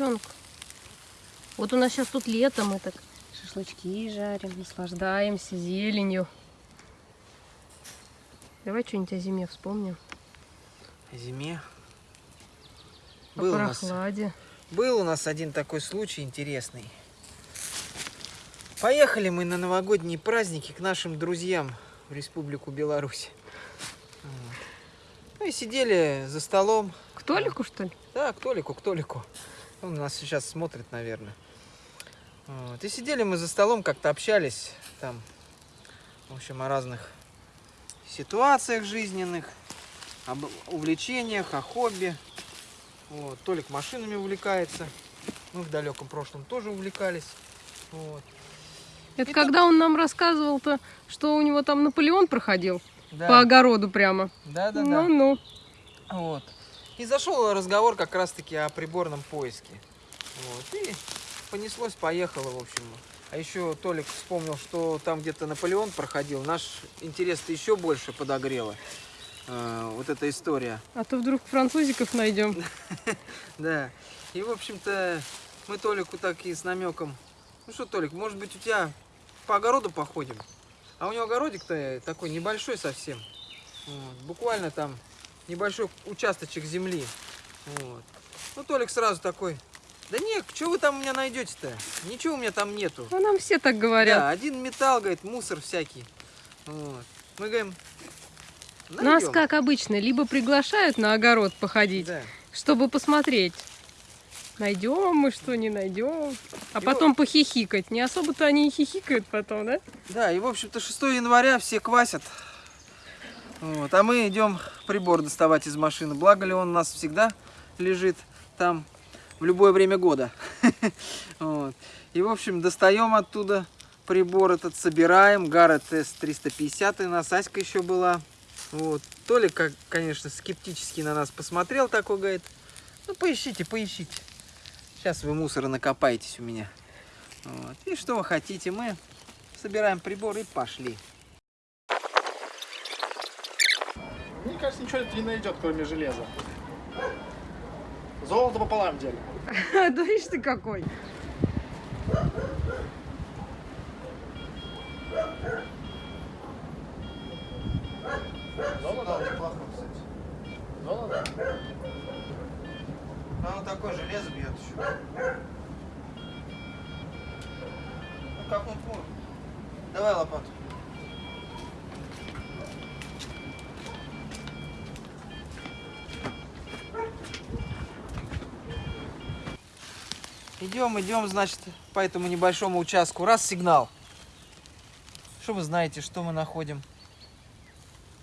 Селенг. Вот у нас сейчас тут лето, мы так шашлычки жарим, наслаждаемся зеленью. Давай что-нибудь о зиме вспомним. О зиме. О Был у, нас, прохладе. был у нас один такой случай интересный. Поехали мы на новогодние праздники к нашим друзьям в Республику Беларусь. Вот. Ну и сидели за столом. К Толику, что ли? Да, к Толику, к Толику. Он нас сейчас смотрит, наверное. Вот. И сидели мы за столом, как-то общались там, в общем, о разных ситуациях жизненных, об увлечениях, о хобби. Вот. Толик машинами увлекается. Мы в далеком прошлом тоже увлекались. Вот. Это И когда он нам рассказывал-то, что у него там Наполеон проходил Да, по огороду прямо. да, да, да. Ну-ну. Вот. И зашел разговор как раз-таки о приборном поиске. Вот. И понеслось, поехало, в общем. А еще Толик вспомнил, что там где-то Наполеон проходил. Наш интерес-то еще больше подогрело. э, вот эта история. А то вдруг французиков найдем. Да. И, в общем-то, мы Толику так и с намеком. Ну что, Толик, может быть, у тебя по огороду походим? А у него огородик-то такой небольшой совсем. Буквально там небольшой участочек земли. Вот. Ну, Толик сразу такой, да нет, что вы там у меня найдете-то? Ничего у меня там нету. А нам все так говорят. Да, один металл, говорит, мусор всякий. Вот. Мы говорим, Нас, найдем. как обычно, либо приглашают на огород походить, Да. чтобы посмотреть, найдем мы что, не найдем. А И потом похихикать. Не особо-то они и хихикают потом, да? Да, и в общем-то 6 января все квасят. Вот, а мы идем прибор доставать из машины. Благо ли он у нас всегда лежит там в любое время года. Вот. И в общем достаем оттуда прибор этот, собираем. Гаррет S350, и у нас Аська еще была. Вот. Толик, конечно, скептически на нас посмотрел такой, говорит, ну поищите, поищите. Сейчас вы мусора накопаетесь у меня. Вот. И что вы хотите, мы собираем прибор и пошли. Мне кажется, ничего это не найдет, кроме железа. Золото пополам делим. Да видишь ты какой. Золото? неплохой, кстати. Золото? А он такое железо бьет еще. Ну как он? Давай лопату. Идем, идем, значит, по этому небольшому участку. Раз сигнал. Что вы знаете, что мы находим?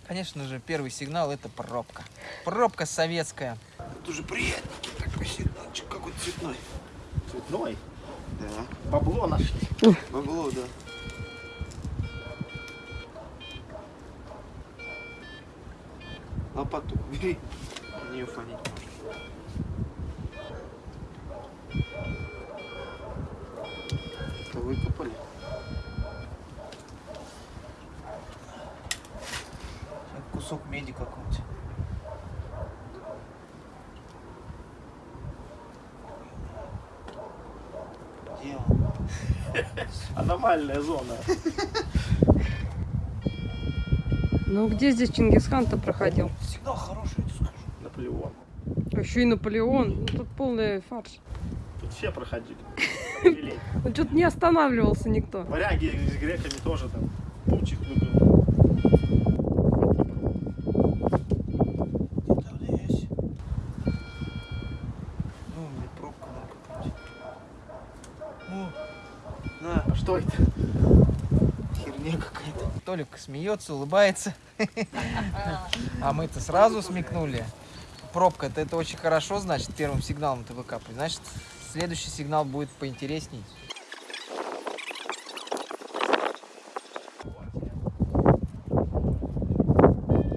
Конечно же, первый сигнал это пробка. Пробка советская. Это уже приятненький такой сигналчик, какой-то цветной. Цветной. Да. Бабло нашли. Бабло, да. Лопату бери. На нее фонить можно. Выкопали. Кусок меди какой-нибудь. Где он? Аномальная зона. Ну где здесь Чингисхан-то проходил? Сигнал хороший, я тебе скажу. Наполеон. А еще и Наполеон. Ну, тут полный фарш. Тут все проходили. Он что-то не останавливался никто. Варяги с греками тоже там. Где-то здесь. Ну, А что это? херня какая-то. Толик смеется, улыбается. А мы-то сразу смекнули. Пробка-то это очень хорошо, значит, первым сигналом ты выкапываешь. Значит, следующий сигнал будет поинтересней.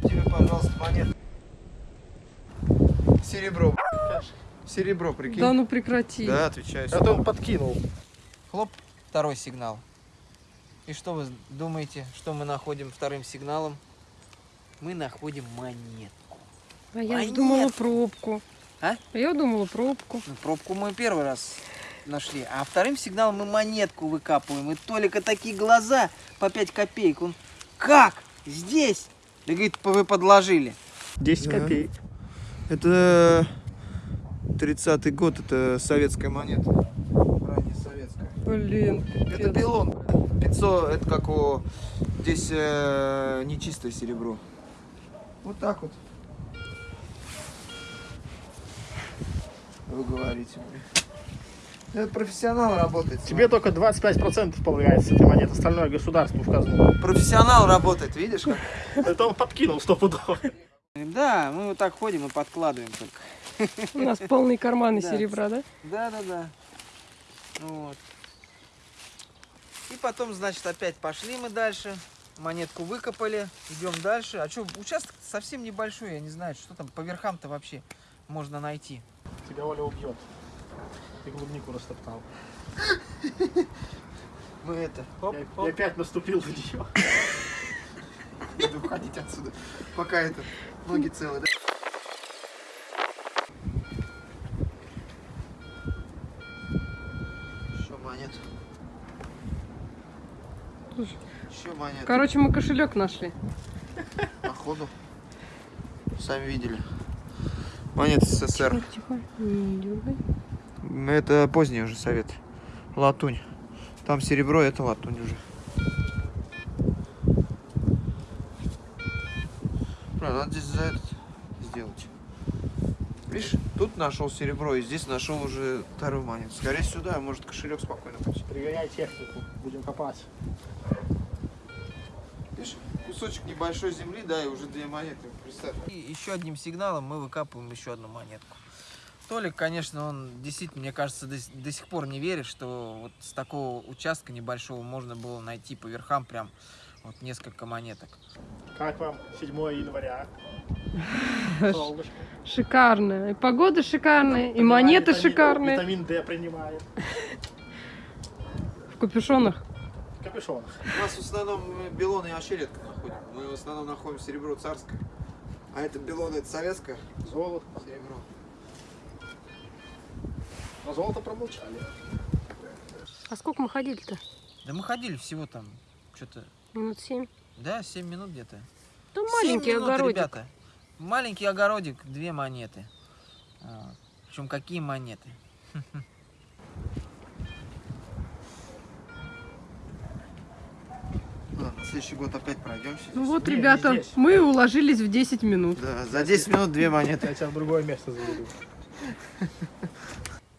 Тебе, пожалуйста, монет. Серебро. Серебро, прикинь. Да ну прекрати. Да, отвечаю. Это он подкинул. Хлоп, второй сигнал. И что вы думаете, что мы находим вторым сигналом? Мы находим монетку. А я Монетку. думала пробку. Я думала пробку. Ну, пробку мы первый раз нашли, а вторым сигналом мы монетку выкапываем. И Толика такие глаза по 5 копеек. Он, как? Здесь? Да говорит, вы подложили. 10 Да. копеек. Это 30-й год, это советская монета. Ранее советская. Блин, Это пилон. 500, это как у... Здесь э, нечистое серебро. Вот так вот. Вы говорите мне. Это профессионал работает. Тебе только 25% полагается с этой монеты, остальное государству в казну. Профессионал работает, видишь как? Это он подкинул стопудово. Да, мы вот так ходим и подкладываем только. У нас полные карманы серебра, да? Да, да, да. Вот. И потом, значит, опять пошли мы дальше. Монетку выкопали, идем дальше. А что, участок совсем небольшой, я не знаю, что там по верхам-то вообще можно найти. Тебя Оля убьет. Ты клубнику растоптал. Мы это, хоп, Я, хоп. я опять наступил в нее. Надо уходить отсюда. Пока это ноги целые, да? Еще. Слушай. Еще монету. Короче, мы кошелек нашли. Походу. Сами видели. Монета СССР. Тихо, не дергай. Это поздний уже совет. Латунь. Там серебро, это латунь уже. Бля, надо здесь за этот сделать. Видишь, тут нашел серебро, и здесь нашел уже вторую монету. Скорее сюда, а может кошелек спокойно быть. Пригоняй технику, будем копать. Видишь, кусочек небольшой земли, да, и уже две монеты. Представь. И еще одним сигналом мы выкапываем еще одну монетку. Толик, конечно, он действительно, мне кажется, до, до сих пор не верит, что вот с такого участка небольшого можно было найти по верхам прям вот несколько монеток. Как вам 7 января? Солнышко. Шикарно. И погода шикарная, и Принимаем монеты витамин- шикарные. Витамин D принимаем. В капюшонах. Капюшон. У нас в основном белоны вообще редко находим. Мы в основном находим серебро царское. А это белоны, это советское Золото. серебро. Но золото промолчали. А сколько мы ходили-то? Да мы ходили всего там что-то, Минут семь. да, 7 минут где-то. Там Семь маленький минут, огородик. ребята. Маленький огородик, две монеты. Причем какие монеты? Ладно, на следующий год опять пройдемся. Ну вот, Не, не ребята, здесь. мы уложились в 10 минут. Да, за 10 минут две монеты. Я тебя в другое место заведу.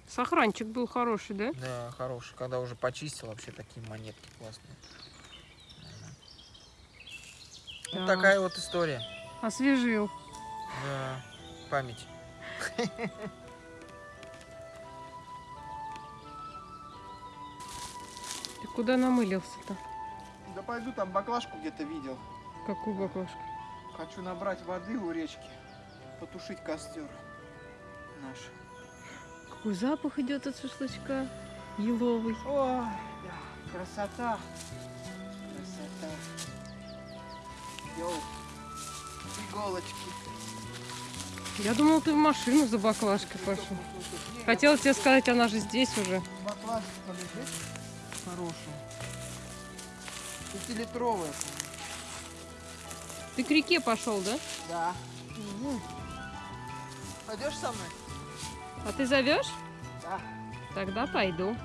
Сохранчик был хороший, да? Да, хороший. Когда уже почистил, вообще такие монетки классные. Вот Да. такая вот история. Освежил. Да, память. Ты куда намылился-то? Да пойду там баклажку где-то видел. Какую баклажку? Хочу набрать воды у речки, потушить костер наш. Какой запах идет от шашлычка? Еловый. Ой, да, красота. Красота. Йоу. Иголочки. Я думала, ты в машину за баклажкой пошел. Хотела тебе сказать, она же здесь уже. Баклажка лежит хорошая. Пятилитровая. Ты к реке пошел, да? Да. Пойдешь со мной? А ты зовешь? Да. Тогда пойду.